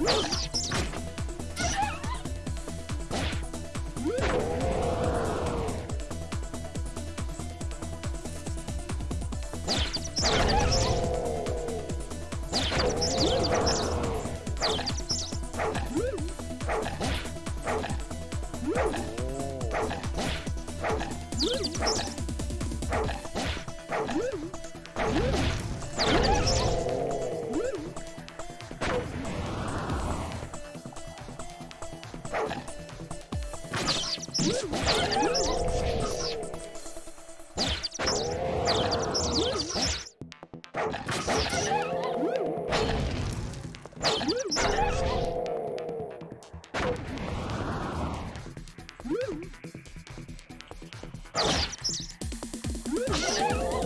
Let's go. Oh, my God.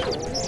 Oh.